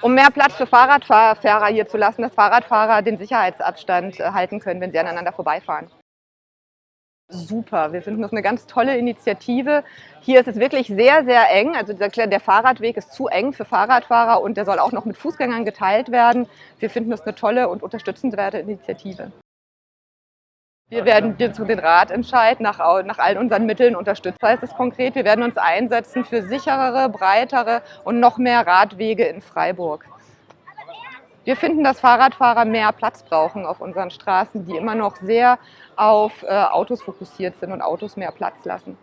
Um mehr Platz für Fahrradfahrer hier zu lassen, dass Fahrradfahrer den Sicherheitsabstand äh, halten können, wenn sie aneinander vorbeifahren. Super, wir finden das eine ganz tolle Initiative. Hier ist es wirklich sehr, sehr eng. Also der Fahrradweg ist zu eng für Fahrradfahrer und der soll auch noch mit Fußgängern geteilt werden. Wir finden das eine tolle und unterstützenswerte Initiative. Wir werden zu den Radentscheid nach, nach allen unseren Mitteln unterstützen. Heißt es konkret, wir werden uns einsetzen für sicherere, breitere und noch mehr Radwege in Freiburg. Wir finden, dass Fahrradfahrer mehr Platz brauchen auf unseren Straßen, die immer noch sehr auf äh, Autos fokussiert sind und Autos mehr Platz lassen.